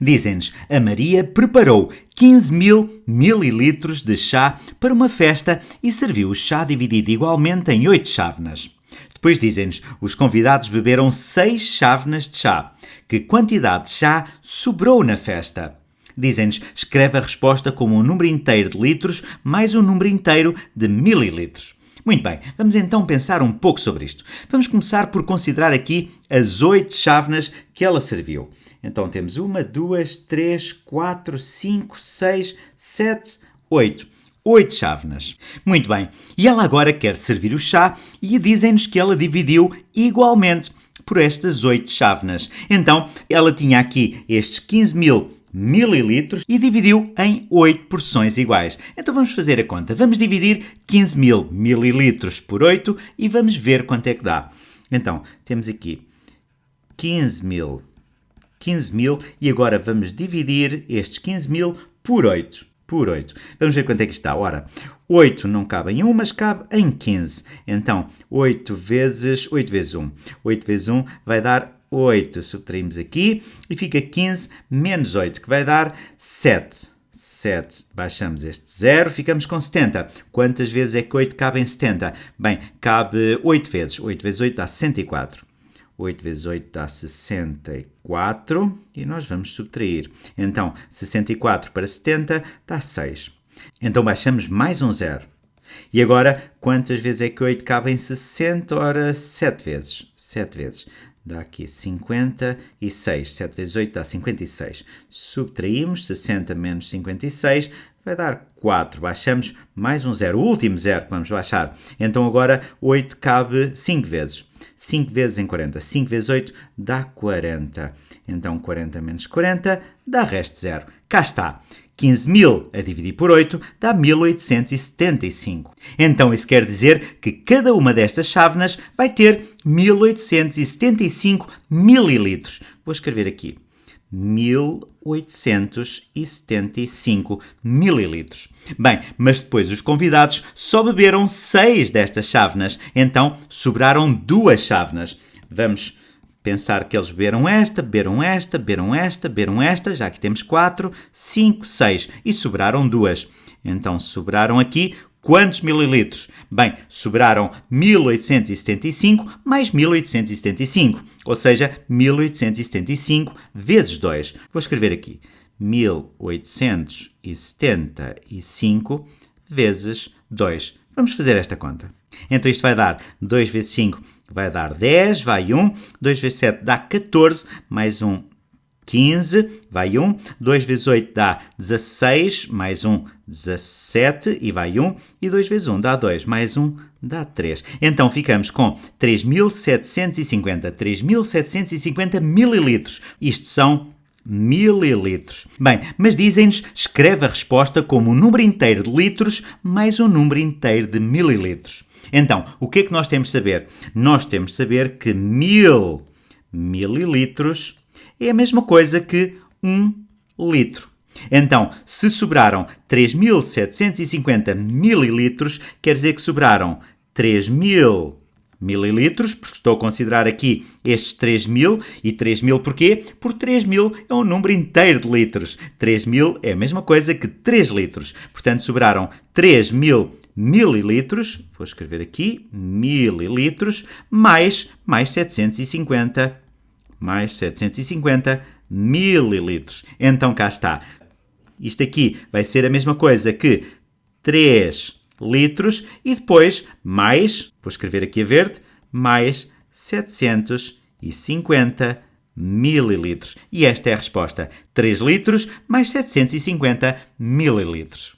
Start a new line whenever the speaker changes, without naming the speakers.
Dizem-nos, a Maria preparou 15 mil mililitros de chá para uma festa e serviu o chá dividido igualmente em 8 chávenas. Depois dizem-nos, os convidados beberam 6 chávenas de chá. Que quantidade de chá sobrou na festa? Dizem-nos, escreve a resposta como um número inteiro de litros mais um número inteiro de mililitros. Muito bem, vamos então pensar um pouco sobre isto. Vamos começar por considerar aqui as oito chávenas que ela serviu. Então temos uma, duas, três, quatro, cinco, seis, sete, oito. Oito chávenas. Muito bem, e ela agora quer servir o chá e dizem-nos que ela dividiu igualmente por estas oito chávenas. Então, ela tinha aqui estes 15 mil mililitros e dividiu em 8 porções iguais. Então vamos fazer a conta. Vamos dividir 15 mil mililitros por 8 e vamos ver quanto é que dá. Então, temos aqui 15 mil, 15 mil e agora vamos dividir estes 15 mil por 8. Por 8. Vamos ver quanto é que está. Ora, 8 não cabe em 1, mas cabe em 15. Então, 8 vezes 8 vezes 1. 8 vezes 1 vai dar 8. Subtraímos aqui e fica 15 menos 8, que vai dar 7. 7. Baixamos este 0, ficamos com 70. Quantas vezes é que 8 cabe em 70? Bem, cabe 8 vezes. 8 vezes 8 dá 64. 8 vezes 8 dá 64 e nós vamos subtrair. Então, 64 para 70 dá 6. Então, baixamos mais um 0. E agora, quantas vezes é que 8 cabe em 60? Ora, 7 vezes. 7 vezes dá aqui 56. 7 vezes 8 dá 56. Subtraímos 60 menos 56, vai dar 4. Baixamos mais um zero, o último zero que vamos baixar. Então agora 8 cabe 5 vezes. 5 vezes em 40. 5 vezes 8 dá 40. Então 40 menos 40 dá resto zero. Cá está. 15.000 a dividir por 8 dá 1875. Então isso quer dizer que cada uma destas chávenas vai ter 1875 mililitros. Vou escrever aqui. 1875 mililitros. Bem, mas depois os convidados só beberam 6 destas chávenas, então sobraram duas chávenas. Vamos pensar que eles beberam esta, beberam esta, beberam esta, beberam esta, já que temos 4, 5, 6 e sobraram duas. Então sobraram aqui quantos mililitros? Bem, sobraram 1875 mais 1875, ou seja, 1875 vezes 2. Vou escrever aqui 1875 vezes 2. Vamos fazer esta conta. Então isto vai dar 2 vezes 5 vai dar 10, vai 1. 2 vezes 7 dá 14, mais 1, 15, vai 1. 2 vezes 8 dá 16, mais 1, 17 e vai 1. E 2 vezes 1 dá 2, mais 1 dá 3. Então ficamos com 3.750, 3.750 mililitros. Isto são mililitros. Bem, mas dizem-nos, escreve a resposta como um número inteiro de litros mais um número inteiro de mililitros. Então, o que é que nós temos de saber? Nós temos de saber que mil mililitros é a mesma coisa que um litro. Então, se sobraram 3.750 mililitros, quer dizer que sobraram 3.000 mililitros, porque estou a considerar aqui estes 3.000 e 3.000 porquê? Porque 3.000 é um número inteiro de litros. 3.000 é a mesma coisa que 3 litros. Portanto, sobraram 3.000 mililitros, vou escrever aqui, mililitros, mais, mais 750, mais 750 mililitros. Então, cá está. Isto aqui vai ser a mesma coisa que 3 litros e depois mais, vou escrever aqui a verde, mais 750 mililitros. E esta é a resposta. 3 litros mais 750 mililitros.